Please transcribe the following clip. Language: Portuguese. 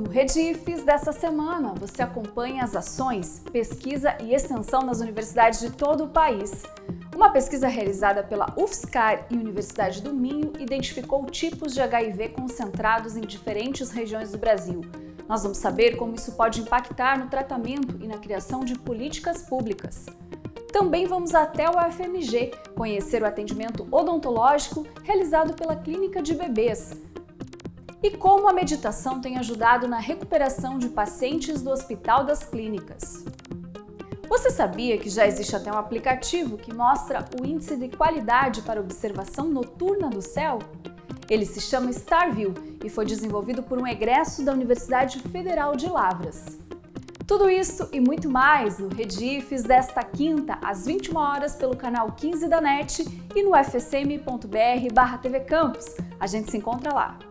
No Redifes dessa semana, você acompanha as ações, pesquisa e extensão nas universidades de todo o país. Uma pesquisa realizada pela UFSCar e Universidade do Minho identificou tipos de HIV concentrados em diferentes regiões do Brasil. Nós vamos saber como isso pode impactar no tratamento e na criação de políticas públicas. Também vamos até o UFMG conhecer o atendimento odontológico realizado pela Clínica de Bebês, e como a meditação tem ajudado na recuperação de pacientes do Hospital das Clínicas. Você sabia que já existe até um aplicativo que mostra o índice de qualidade para observação noturna do céu? Ele se chama StarView e foi desenvolvido por um egresso da Universidade Federal de Lavras. Tudo isso e muito mais no Redifes desta quinta, às 21 horas, pelo canal 15 da NET e no fsm.br/tvcampus. A gente se encontra lá.